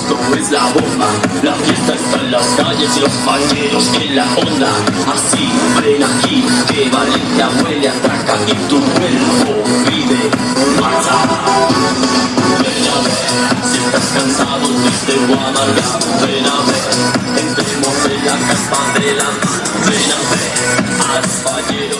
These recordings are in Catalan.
esto es la bomba. La fiesta está en las calles y los pañeros en la onda. Así, ven aquí, que Valencia huele, ataca y tu cuerpo pide Ven a ver, si estás cansado, triste o amargado Ven a ver, entremos en la casa de la Ven a ver, al pañero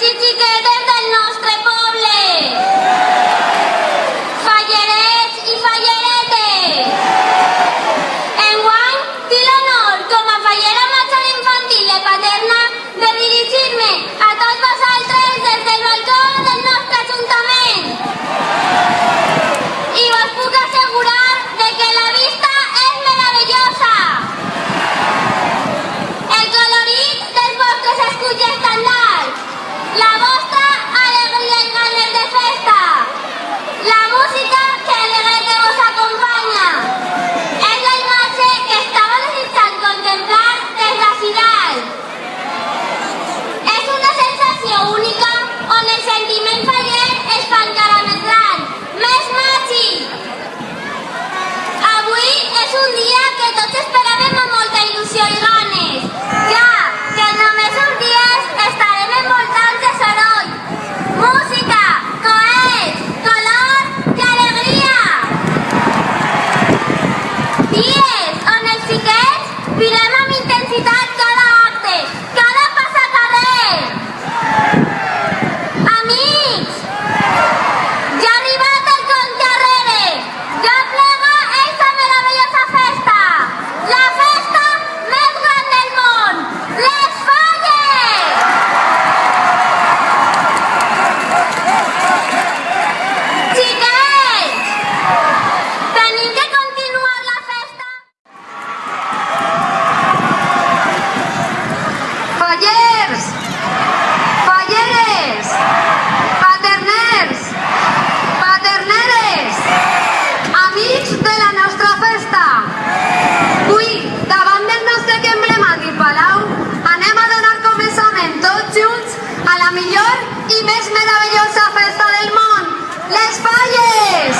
les Falles!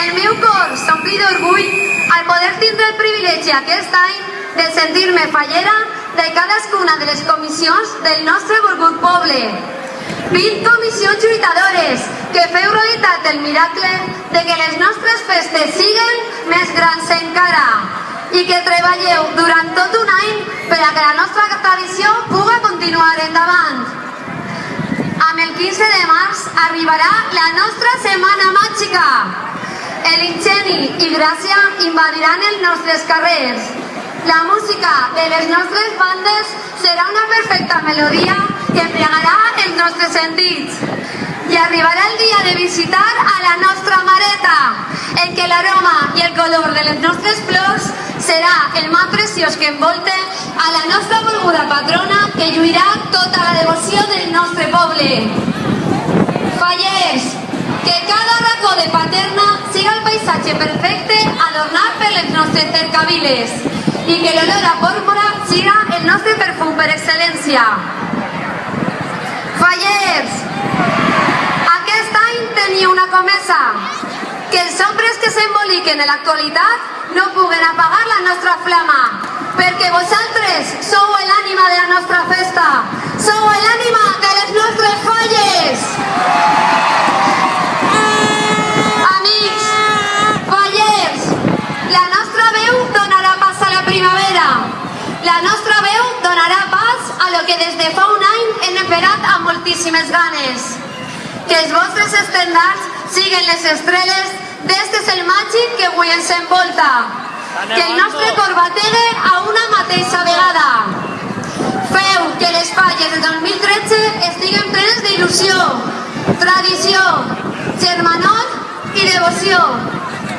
El meu cor s'ompli d'orgull al poder tindre el privilegi aquest any de sentir-me fallera de cadascuna de les comissions del nostre volgut poble. 20 comissions lluitadores que feu realitat el miracle de que les nostres festes siguen més grans encara i que treballeu durant tot un any per a que la nostra tradició puga continuar endavant. Amb el 15 de març arribarà la nostra Setmana Màgica. El ingeni i gràcia invadiran els nostres carrers. La música de les nostres bandes serà una perfecta melodia que embriagarà els nostres sentits. I arribarà el dia de visitar a la nostra mareta, en què l'aroma i el color de les nostres flors serà el mà preciós que envolte a la nostra volguda patrona que lluirà tota la devoció del nostre poble. Fallers, que cada racó de Paterna siga el paisatge perfecte adornat per les nostres cercaviles i que l'olor a pòrpora siga el nostre perfum per excel·lència. Fallers, aquest any tenia una comesa, que els ombres que s'emboliquen en l'actualitat no puguen apagar la nostra flama, perquè vosaltres sou l'ànima de la nostra festa, sou l'ànima de les nostres falles. Amics, fallers, la nostra veu donarà pas a la primavera. La nostra veu donarà pas a lo que des de fa un any hem esperat amb moltíssimes ganes. Que els vostres estendards siguen les estrelles d'este és el màgic que avui ens envolta. Que el nostre cor bategue a una mateixa vegada. Feu que les falles del 2013 estiguen plenes d'il·lusió, tradició, germanor i devoció.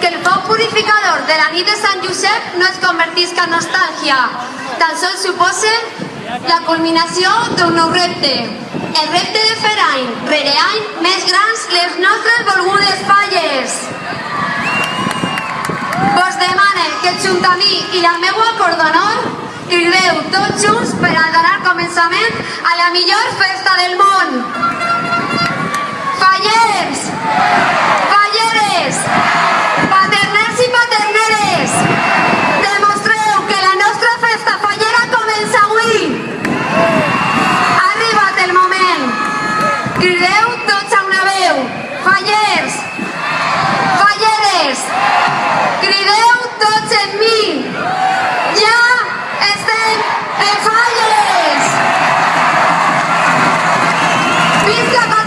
Que el foc purificador de la nit de Sant Josep no es convertisca en nostàlgia tan sols suposa la culminació d'un nou repte. El repte de fer any rere any més grans les nostres volgudes falles. Vos demane que junt a mi i la meua cordonor crideu tots junts per a donar començament a la millor festa del món. Fallers! Falleres! Paterners en falles! Visca Catalunya!